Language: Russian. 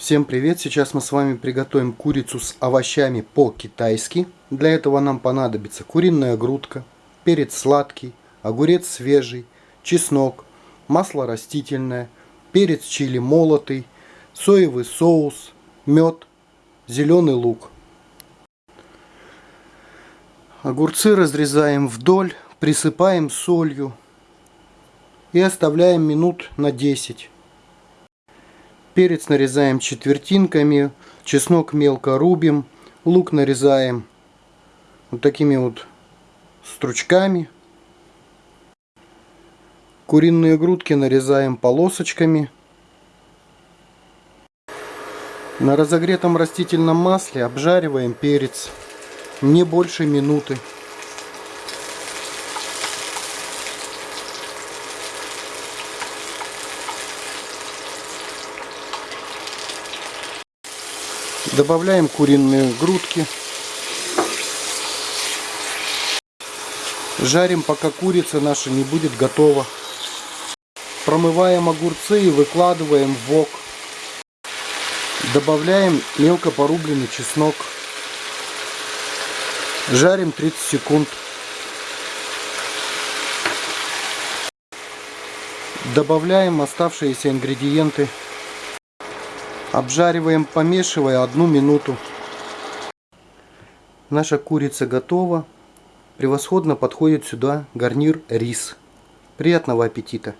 Всем привет! Сейчас мы с вами приготовим курицу с овощами по-китайски. Для этого нам понадобится куриная грудка, перец сладкий, огурец свежий, чеснок, масло растительное, перец чили молотый, соевый соус, мед, зеленый лук. Огурцы разрезаем вдоль, присыпаем солью и оставляем минут на 10. Перец нарезаем четвертинками, чеснок мелко рубим, лук нарезаем вот такими вот стручками. Куриные грудки нарезаем полосочками. На разогретом растительном масле обжариваем перец не больше минуты. Добавляем куриные грудки. Жарим, пока курица наша не будет готова. Промываем огурцы и выкладываем в вок. Добавляем мелко порубленный чеснок. Жарим 30 секунд. Добавляем оставшиеся ингредиенты. Обжариваем, помешивая одну минуту. Наша курица готова. Превосходно подходит сюда гарнир рис. Приятного аппетита!